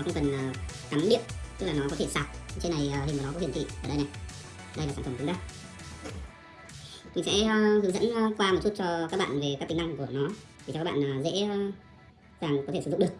nó không cần uh, cắm điện tức là nó có thể sạc. Trên này uh, hình của nó có hiển thị ở đây này. Đây là sản phẩm cứng đây mình sẽ uh, hướng dẫn uh, qua một chút cho các bạn về các tính năng của nó để cho các bạn uh, dễ uh, dàng có thể sử dụng được.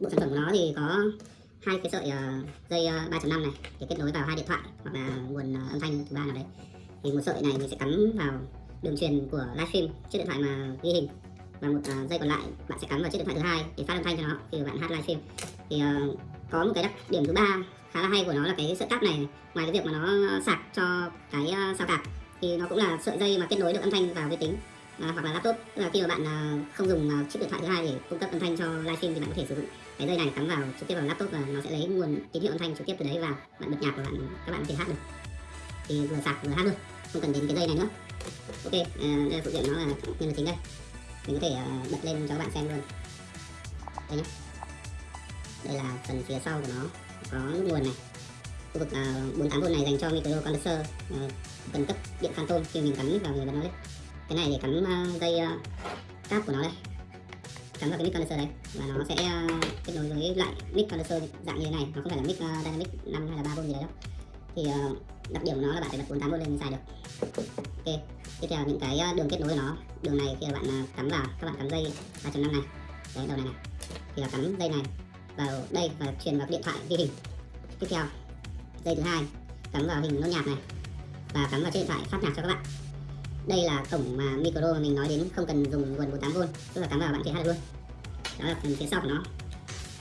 Bộ sản phẩm của nó thì có hai cái sợi uh, dây uh, 3.5 này để kết nối vào hai điện thoại hoặc là nguồn uh, âm thanh thứ ba nào đấy. Thì một sợi này mình sẽ cắm vào đường truyền của livestream chiếc điện thoại mà ghi hình. Và một uh, dây còn lại bạn sẽ cắm vào chiếc điện thoại thứ hai để phát âm thanh cho nó khi bạn hát livestream thì uh, có một cái đặc điểm thứ ba khá là hay của nó là cái sợi cáp này ngoài cái việc mà nó sạc cho cái uh, sao cạp thì nó cũng là sợi dây mà kết nối được âm thanh vào vi tính à, hoặc là laptop. Tức là khi mà bạn à, không dùng à, chiếc điện thoại thứ hai để cung cấp âm thanh cho livestream thì bạn có thể sử dụng cái dây này cắm vào trực tiếp vào laptop và nó sẽ lấy nguồn tín hiệu âm thanh trực tiếp từ đấy vào. Bạn bật nhạc của bạn các bạn có thể hát được. Thì vừa sạc vừa hát luôn không cần đến cái dây này nữa. Ok à, đây là phụ kiện nó là nhân vật chính đây. Mình có thể uh, bật lên cho các bạn xem luôn. Đây nhé đây là phần phía sau của nó. Có nút nguồn này. Khu vực à, uh, 48V này dành cho micro condenser uh, à, cần cấp điện phantom khi mình cắm vào người bật nó lên cái này để cắm uh, dây uh, cáp của nó đây. Cắm vào cái mic condenser đấy và nó sẽ uh, kết nối với lại mic condenser dạng như thế này. Nó không phải là mic uh, dynamic 5 hay là 3V gì đấy đâu. Thì uh, đặc điểm của nó là bạn phải bật 48V lên mới xài được. Ok tiếp theo những cái đường kết nối của nó. Đường này khi bạn cắm vào các bạn cắm dây 3.5 này. Đấy đầu này này. Thì là cắm dây này vào đây và truyền vào cái điện thoại ghi hình. Tiếp theo dây thứ hai cắm vào hình nốt nhạc này và cắm vào chiếc điện thoại phát nhạc cho các bạn. Đây là cổng mà micro mà mình nói đến không cần dùng nguồn 48V tức là cắm vào bạn có hát luôn. Đó là phần phía sau của nó.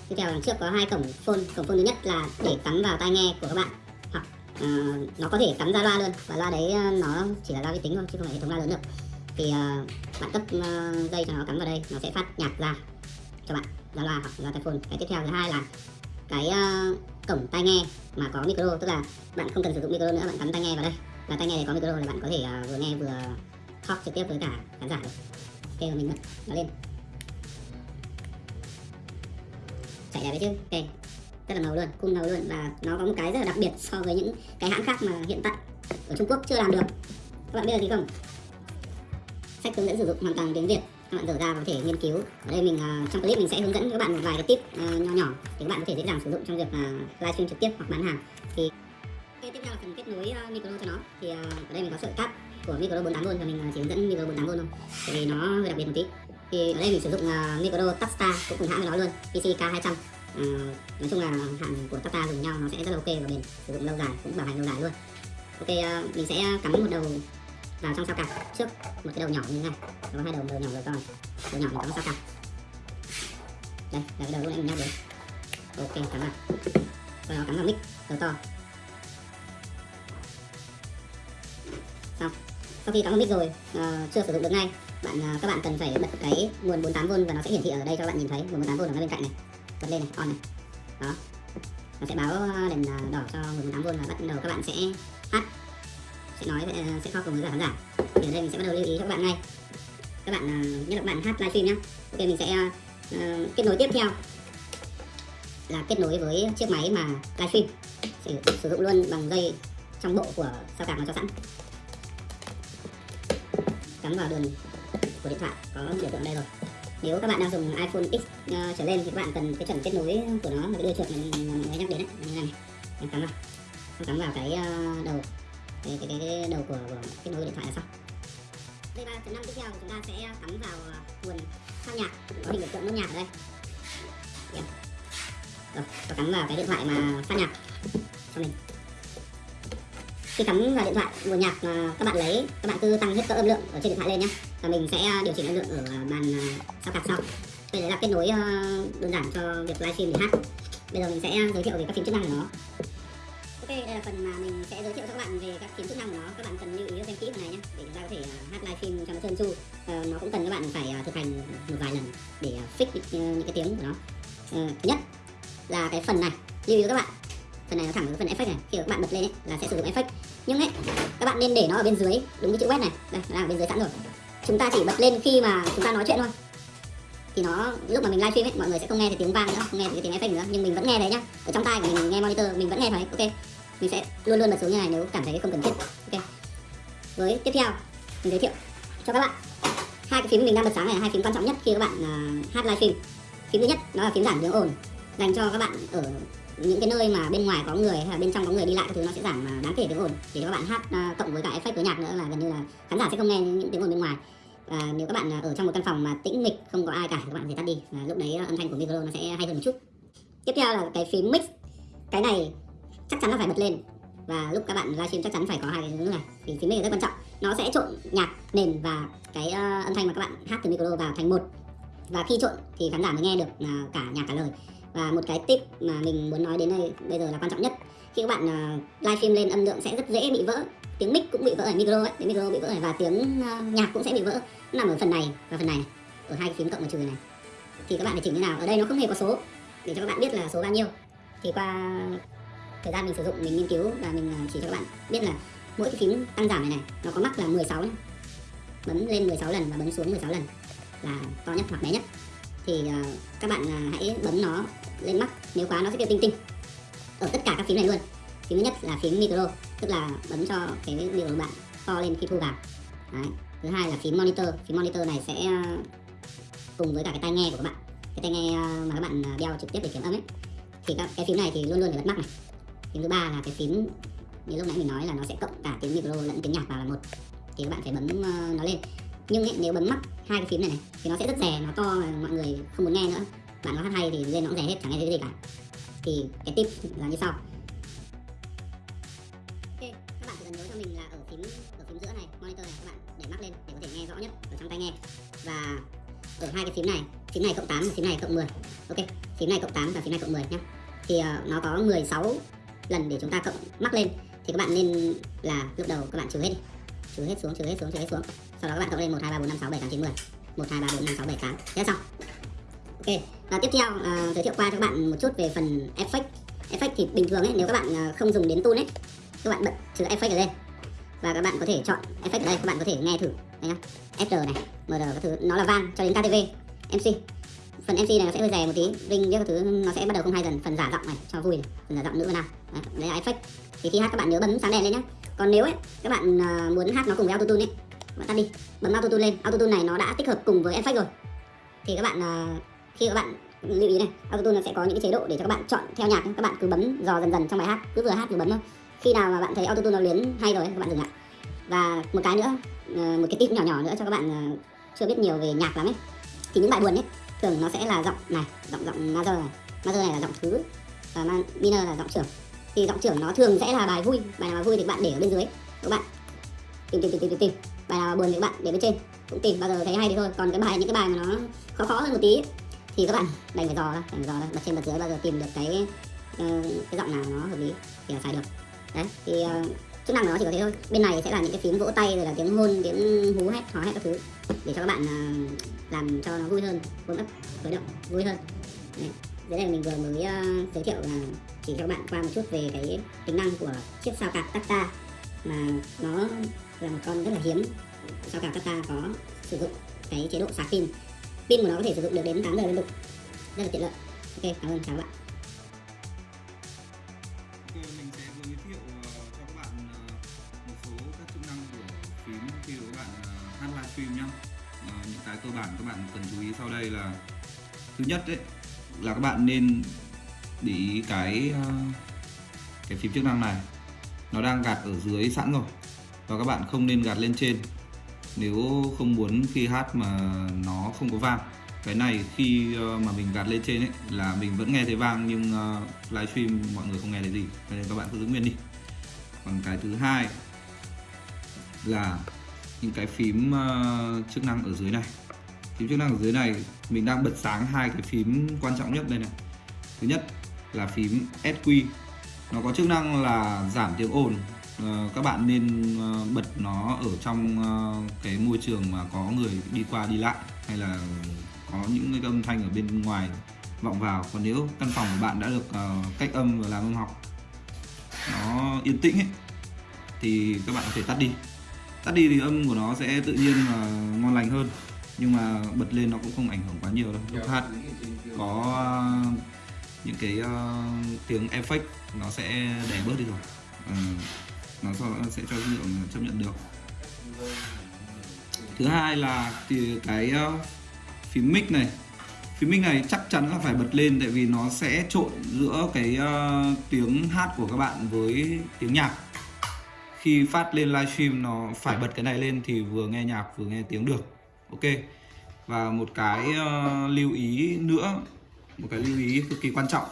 Tiếp theo đằng trước có hai cổng phone. Cổng phone thứ nhất là để cắm vào tai nghe của các bạn. Hoặc uh, nó có thể cắm ra loa luôn. Và loa đấy ờ, nó chỉ là loa vi tính thôi chứ không phải hệ thống loa lớn được thì uh, bạn cấp uh, dây cho nó cắm vào đây nó sẽ phát nhạc ra cho bạn là loa hoặc là tai phone cái tiếp theo thứ hai là cái uh, cổng tai nghe mà có micro tức là bạn không cần sử dụng micro nữa bạn cắm tai nghe vào đây. Và tai nghe này có micro là bạn có thể uh, vừa nghe vừa talk trực tiếp với cả khán giả được. Ok mình bật nó lên. Chạy đẹp đấy chứ? Ok rất là ngầu luôn cung ngầu luôn. Và nó có một cái rất là đặc biệt so với những cái hãng khác mà hiện tại ở Trung Quốc chưa làm được. Các bạn biết là gì không? Sách hướng dẫn sử dụng hoàn toàn tiếng Việt các bạn dở ra có thể nghiên cứu. Ở đây mình à, trong clip mình sẽ hướng dẫn các bạn một vài cái tip à, nhỏ nhỏ để các bạn có thể dễ dàng sử dụng trong việc à, livestream trực tiếp hoặc bán hàng. Thì okay, tiếp theo là phần kết nối micro cho nó. Thì ở đây mình có sợi cáp của micro 48V và mình chỉ hướng dẫn micro 48V thôi tại vì nó hơi đặc biệt một tí. Thì ở đây mình sử dụng micro Tapstar cũng cùng hãng với nó luôn PC K200 uh, nói chung là hãng của tata dùng nhau nó sẽ rất là ok và bền sử dụng lâu dài cũng bảo hành lâu dài luôn. Ok mình sẽ cắm một đầu vào trong sao cạp trước một cái đầu nhỏ như thế này. Có hai đầu đầu nhỏ rồi to đầu nhỏ mình cắm sao cạp đây là cái đầu lúc nãy mình nhắc đến ok cắm vào. Sau đó cắm vào mic đầu to. Xong. Sau khi cắm vào mic rồi uh, chưa sử dụng được ngay. Bạn uh, các bạn cần phải bật cái nguồn 48V và nó sẽ hiển thị ở đây cho các bạn nhìn thấy. Nguồn 48V ở ngay bên cạnh này. Bật lên này on này. Đó. Nó sẽ báo ờ, đèn đỏ cho nguồn 48V và bắt đầu các bạn sẽ sẽ nói ờ, sẽ kho cùng với cả khán giả. Thì ở đây mình sẽ bắt đầu lưu ý cho các bạn ngay. Các bạn ờ, nhất là các bạn hát livestream nhé ok mình sẽ uh, kết nối tiếp theo. Là kết nối với chiếc máy mà livestream. Sử, sử dụng luôn bằng dây trong bộ của sao cạc nó cho sẵn. Cắm vào đường của điện thoại có biểu tượng đây rồi. Nếu các bạn đang dùng iPhone X uh, trở lên thì các bạn cần cái chuẩn kết nối của nó là cái đưa chuột mình mới nhắc đến đấy như này cắm vào. Cắm vào cái uh, đầu cái, cái, cái đầu của, của kết nối điện thoại là xong. V3.5 tiếp theo chúng ta sẽ cắm vào ờ, nguồn sao nhạc. Có hình biểu tượng nốt nhạc ở đây. Yeah. rồi tôi cắm vào cái điện thoại mà phát nhạc. Cho mình. Khi cắm vào điện thoại nguồn nhạc mà các bạn lấy các bạn cứ tăng hết cỡ âm lượng ở trên điện thoại lên nhé và mình sẽ ờ, điều chỉnh âm lượng ở bàn ờ, sao cặp sau. Đây là kết nối đơn giản cho việc livestream để hát. Bây giờ mình sẽ giới thiệu về các phím chức năng của nó đây là phần mà mình sẽ giới thiệu cho các bạn về các kiến chức năng của nó. Các bạn cần lưu ý xem kỹ phần này nhé để chúng ta có thể à, hát live stream cho nó trơn tru. Uh, nó cũng cần các bạn phải à, thực hành một vài lần để à, fix ờ, những cái tiếng của nó. Ờ, thứ nhất là cái phần này lưu ý các bạn. Phần này nó thẳng với phần effect này. Khi các bạn bật lên ấy, là sẽ sử dụng effect. Nhưng ấy các bạn nên để nó ở bên dưới đúng cái chữ web này. Đây nó đang ở bên dưới sẵn rồi. Chúng ta chỉ bật lên khi mà chúng ta nói chuyện thôi. Thì nó lúc mà mình livestream ấy mọi người sẽ không nghe thấy tiếng vang nữa không nghe thấy tiếng effect nữa. Nhưng mình vẫn nghe thấy nhá. Ở trong tai của mình nghe monitor mình vẫn nghe thấy ok mình sẽ luôn luôn bật xuống như này nếu cảm thấy không cần thiết. Ok. Với tiếp theo mình giới thiệu cho các bạn hai cái phím mình đang bật sáng này là hai phím quan trọng nhất khi các bạn uh, hát livestream phím thứ nhất nó là phím giảm tiếng ồn dành cho các bạn ở những cái nơi mà bên ngoài có người hay là bên trong có người đi lại các thứ nó sẽ giảm đáng kể tiếng ồn. Để các bạn hát uh, cộng với cả effect với nhạc nữa là gần như là khán giả sẽ không nghe những tiếng ồn bên ngoài. Và nếu các bạn à, ở trong một căn phòng mà tĩnh mịch không có ai cả các bạn thì tắt đi. Và lúc đấy âm thanh của micro nó sẽ hay hơn một chút. Tiếp theo là cái phím mix. Cái này chắc chắn là phải bật lên. Và lúc các bạn livestream chắc chắn phải có hai cái thứ này. Thì phím mic rất quan trọng. Nó sẽ trộn nhạc nền và cái uh, âm thanh mà các bạn hát từ micro vào thành một. Và khi trộn thì khán giả mới nghe được uh, cả nhạc cả lời. Và một cái tip mà mình muốn nói đến đây bây giờ là quan trọng nhất. Khi các bạn uh, livestream lên âm lượng sẽ rất dễ bị vỡ. Tiếng mic cũng bị vỡ ở micro ấy. Tiếng micro bị vỡ này và tiếng uh, nhạc cũng sẽ bị vỡ. Nó nằm ở phần này và phần này ở hai cái phím cộng và trừ này. Thì các bạn phải chỉnh như nào? Ở đây nó không hề có số. Để cho các bạn biết là số bao nhiêu. Thì qua thời gian mình sử dụng mình nghiên cứu và mình ờ, chỉ cho các bạn. Biết là mỗi cái phím tăng giảm này này nó có mắc là 16 này. bấm lên 16 lần và bấm xuống 16 lần là to nhất hoặc bé nhất. Thì uh, các bạn uh, hãy bấm nó lên mắc nếu quá nó sẽ kêu tinh tinh. Ở tất cả các phím này luôn. Phím thứ nhất là phím micro tức là bấm cho cái điều của bạn to lên khi thu vào. Đấy. thứ hai là phím monitor. Phím monitor này sẽ cùng với cả cái tai nghe của các bạn. Cái tai nghe mà các bạn đeo trực tiếp để kiểm âm ấy. Thì các cái phím này thì luôn luôn phải bật mắc này phím thứ ba là cái phím như lúc nãy mình nói là nó sẽ cộng cả tiếng micro lẫn tiếng nhạc vào là một. Thì các bạn phải bấm ờ, nó lên. Nhưng ấy, nếu bấm mắc hai cái phím này này thì nó sẽ rất rè nó to mọi người không muốn nghe nữa. Bạn có hát hay thì lên nó cũng rè hết chẳng nghe thấy cái gì cả. Thì cái tip là như sau. Ok các bạn chỉ cần nhớ cho mình là ở phím ở phím giữa này monitor này các bạn để mắc lên để có thể nghe rõ nhất ở trong tai nghe. Và ở hai cái phím này phím này cộng 8 và phím này cộng 10 ok phím này cộng 8 và phím này cộng 10 nhé. Thì uh, nó có 16 lần để chúng ta cộng mắc lên thì các bạn nên là lúc đầu các bạn trừ hết đi. Trừ hết xuống trừ hết xuống trừ hết xuống. Sau đó các bạn cộng lên 1 2 3 4 5 6 7 8 9 10 1 2 3 4 5 6 7 8 thế xong. Ok. Và tiếp theo uh, giới thiệu qua cho các bạn một chút về phần effect effect thì bình thường ấy nếu các bạn ờ, không dùng đến tool ấy các bạn bật trừ effect ở đây và các bạn có thể chọn effect ở đây các bạn có thể nghe thử. Đây nhá. Fr này mr các thứ. Nó là vang cho đến ktv mc phần mc này nó sẽ hơi rè một tí. Vinh với các thứ nó sẽ bắt đầu không hay dần. Phần giả giọng này cho vui này. phần giả giọng nữ nào. Đấy, đấy là effect thì khi hát các bạn nhớ bấm sáng đèn lên nhá. Còn nếu ấy các bạn uh, muốn hát nó cùng với autotune ấy bạn tắt đi. Bấm autotune lên. Autotune này nó đã tích hợp cùng với effect rồi. Thì các bạn uh, khi các bạn lưu ý này autotune nó sẽ có những cái chế độ để cho các bạn chọn theo nhạc các bạn cứ bấm dò dần dần trong bài hát. Cứ vừa hát vừa bấm thôi. Khi nào mà bạn thấy autotune nó luyến hay rồi các bạn dừng lại. Và một cái nữa uh, một cái tip nhỏ nhỏ nữa cho các bạn uh, chưa biết nhiều về nhạc lắm ấy. Thì những bài buồn ấy thường nó sẽ là giọng này, giọng giọng major này. Major này là giọng thứ, và minor là giọng trưởng. Thì giọng trưởng nó thường sẽ là bài vui, bài nào mà vui thì bạn để ở bên dưới các bạn? Tìm tìm tìm tìm tìm bài nào mà buồn thì các bạn để bên trên, cũng tìm. Bao giờ thấy hay thì thôi. Còn cái bài, những cái bài mà nó khó khó hơn một tí thì các bạn đành phải dò ra, đành phải dò ra. Bật trên bật dưới bao giờ tìm được cái ờ, cái giọng nào nó hợp lý thì là xài được. Đấy, thì ờ, chức năng của nó chỉ có thế thôi. Bên này sẽ là những cái phím vỗ tay rồi là tiếng hôn tiếng hú hét hò hét các thứ để cho các bạn uh, làm cho nó vui hơn vui ấp khởi động vui hơn. Đấy. dưới đây mình vừa mới uh, giới thiệu là chỉ cho các bạn qua một chút về cái tính năng của chiếc sao cạp Tata mà nó là một con rất là hiếm. Sao cạp Tata có sử dụng cái chế độ sạc pin. Pin của nó có thể sử dụng được đến 8 giờ liên tục. Rất là tiện lợi. Ok cảm ơn chào các bạn. Livestream nhé nhá ờ, những cái cơ bản các bạn cần chú ý sau đây là thứ nhất đấy là các bạn nên để ý cái ờ, cái phím chức năng này. Nó đang gạt ở dưới sẵn rồi và các bạn không nên gạt lên trên. Nếu không muốn khi hát mà nó không có vang. Cái này khi ờ, mà mình gạt lên trên ấy là mình vẫn nghe thấy vang nhưng uh, livestream mọi người không nghe thấy gì. Cho nên các bạn cứ giữ nguyên đi. Còn cái thứ hai là những cái phím ờ, chức năng ở dưới này. Phím chức năng ở dưới này mình đang bật sáng hai cái phím quan trọng nhất đây này. Thứ nhất là phím SQ nó có chức năng là giảm tiếng ồn. Ờ, các bạn nên ờ, bật nó ở trong cái môi trường mà có người đi qua đi lại hay là có những cái âm thanh ở bên ngoài vọng vào. Còn nếu căn phòng của bạn đã được cách âm và làm âm học nó yên tĩnh ấy, thì các bạn có thể tắt đi tắt đi thì âm của nó sẽ tự nhiên và ngon lành hơn. Nhưng mà bật lên nó cũng không ảnh hưởng quá nhiều đâu. Lúc hát có ờ, những cái uh, tiếng effect nó sẽ đè bớt đi rồi. Uh, nó sẽ cho dữ liệu chấp nhận được. Thứ hai là thì cái uh, phím mic này. Phím mic này chắc chắn là phải bật lên tại vì nó sẽ trộn giữa cái tiếng hát của các bạn với tiếng nhạc khi phát lên livestream nó phải bật cái này lên thì vừa nghe nhạc vừa nghe tiếng được. Ok. Và một cái uh, lưu ý nữa một cái lưu ý cực kỳ quan trọng.